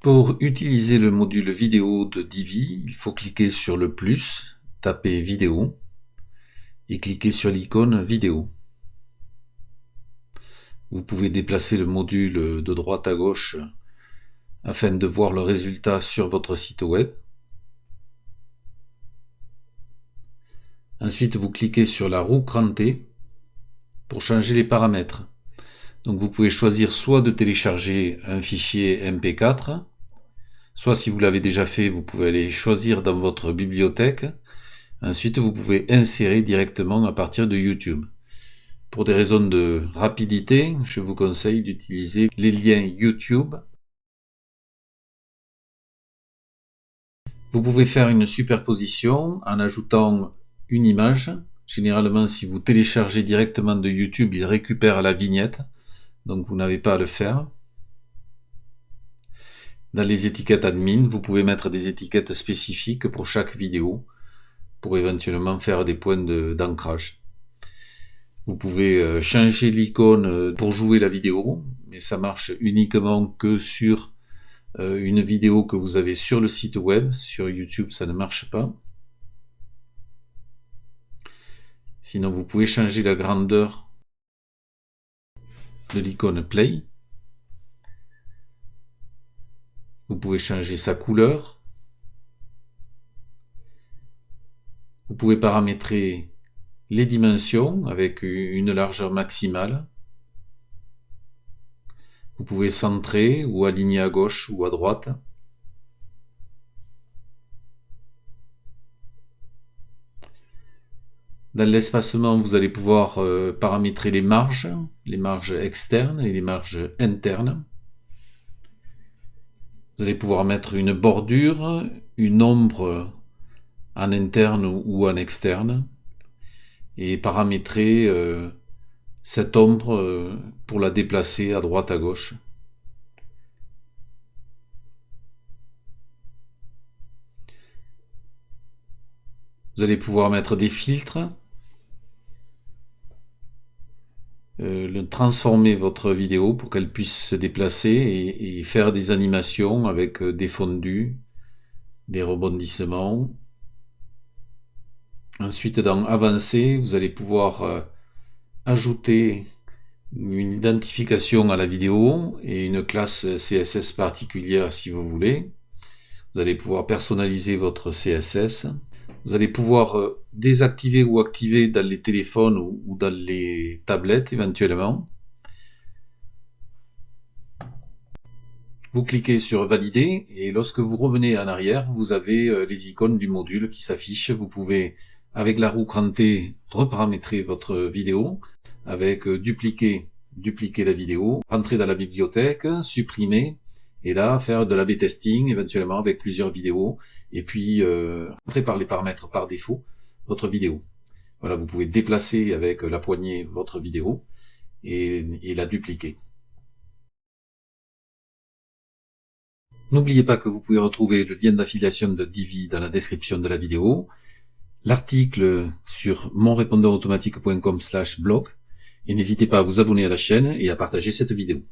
Pour utiliser le module vidéo de Divi, il faut cliquer sur le plus, taper vidéo et cliquer sur l'icône vidéo. Vous pouvez déplacer le module de droite à gauche afin de voir le résultat sur votre site web. Ensuite, vous cliquez sur la roue crantée pour changer les paramètres. Donc vous pouvez choisir soit de télécharger un fichier MP4, soit si vous l'avez déjà fait, vous pouvez aller choisir dans votre bibliothèque. Ensuite, vous pouvez insérer directement à partir de YouTube. Pour des raisons de rapidité, je vous conseille d'utiliser les liens YouTube. Vous pouvez faire une superposition en ajoutant une image. Généralement, si vous téléchargez directement de YouTube, il récupère la vignette donc vous n'avez pas à le faire. Dans les étiquettes admin, vous pouvez mettre des étiquettes spécifiques pour chaque vidéo, pour éventuellement faire des points d'ancrage. vous pouvez euh, changer l'icône euh, pour jouer la vidéo, mais ça marche uniquement que sur euh, une vidéo que vous avez sur le site web. Sur YouTube, ça ne marche pas. Sinon, vous pouvez changer la grandeur de l'icône Play. Vous pouvez changer sa couleur. Vous pouvez paramétrer les dimensions avec une largeur maximale. Vous pouvez centrer ou aligner à gauche ou à droite. Dans l'espacement, vous allez pouvoir euh, paramétrer les marges, les marges externes et les marges internes. Vous allez pouvoir mettre une bordure, une ombre en interne ou en externe et paramétrer euh, cette ombre euh, pour la déplacer à droite à gauche. Vous allez pouvoir mettre des filtres transformer votre vidéo pour qu'elle puisse se déplacer et, faire des animations avec euh, des fondus, des rebondissements. Ensuite, dans Avancer, vous allez pouvoir euh, ajouter une identification à la vidéo et une classe CSS particulière si vous voulez. Vous allez pouvoir personnaliser votre CSS. Vous allez pouvoir euh, désactiver ou activer dans les téléphones ou dans les tablettes éventuellement. Vous cliquez sur valider et lorsque vous revenez en arrière, vous avez euh, les icônes du module qui s'affichent. Vous pouvez, avec la roue crantée, reparamétrer votre vidéo, avec euh, dupliquer, dupliquer la vidéo, entrer dans la bibliothèque, supprimer, et là faire de l'A-B testing éventuellement avec plusieurs vidéos et puis euh, par les paramètres par défaut votre vidéo. Voilà, vous pouvez déplacer avec la poignée votre vidéo et, et la dupliquer. N'oubliez pas que vous pouvez retrouver le lien d'affiliation de Divi dans la description de la vidéo, l'article sur monrépondeurautomatique.com slash blog, et n'hésitez pas à vous abonner à la chaîne et à partager cette vidéo.